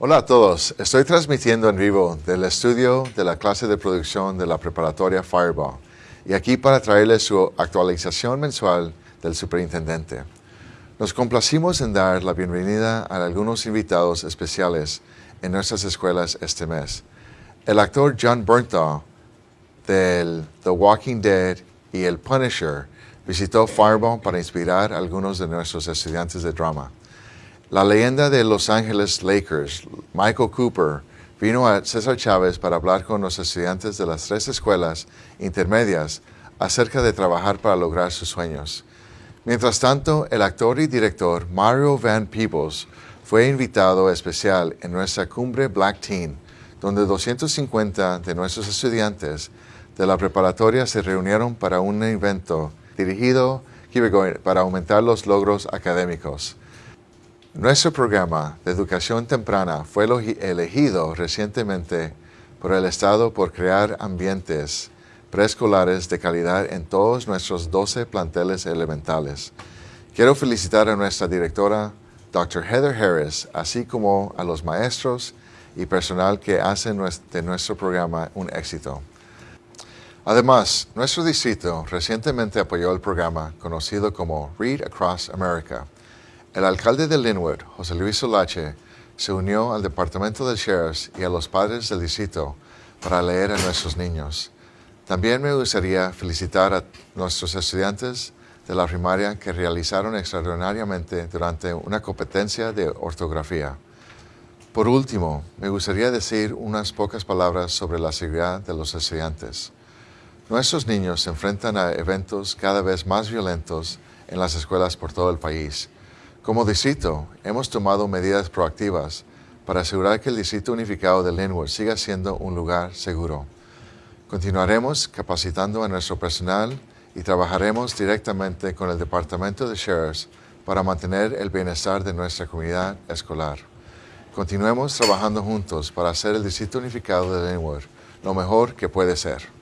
Hola a todos, estoy transmitiendo en vivo del estudio de la clase de producción de la preparatoria Fireball y aquí para traerles su actualización mensual del superintendente. Nos complacimos en dar la bienvenida a algunos invitados especiales en nuestras escuelas este mes. El actor John Bernthal del The Walking Dead y El Punisher visitó Fireball para inspirar a algunos de nuestros estudiantes de drama. La leyenda de Los Angeles Lakers, Michael Cooper, vino a César Chávez para hablar con los estudiantes de las tres escuelas intermedias acerca de trabajar para lograr sus sueños. Mientras tanto, el actor y director Mario Van Peebles fue invitado especial en nuestra cumbre Black Teen, donde 250 de nuestros estudiantes de la preparatoria se reunieron para un evento dirigido para aumentar los logros académicos. Nuestro programa de educación temprana fue elegido recientemente por el Estado por crear ambientes preescolares de calidad en todos nuestros 12 planteles elementales. Quiero felicitar a nuestra directora, Dr. Heather Harris, así como a los maestros y personal que hacen de nuestro programa un éxito. Además, nuestro distrito recientemente apoyó el programa conocido como Read Across America, el alcalde de Linwood, José Luis Solache, se unió al departamento de sheriffs y a los padres del distrito para leer a nuestros niños. También me gustaría felicitar a nuestros estudiantes de la primaria que realizaron extraordinariamente durante una competencia de ortografía. Por último, me gustaría decir unas pocas palabras sobre la seguridad de los estudiantes. Nuestros niños se enfrentan a eventos cada vez más violentos en las escuelas por todo el país como distrito, hemos tomado medidas proactivas para asegurar que el Distrito Unificado de Linwood siga siendo un lugar seguro. Continuaremos capacitando a nuestro personal y trabajaremos directamente con el Departamento de Sheriffs para mantener el bienestar de nuestra comunidad escolar. Continuemos trabajando juntos para hacer el Distrito Unificado de Linwood lo mejor que puede ser.